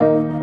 you.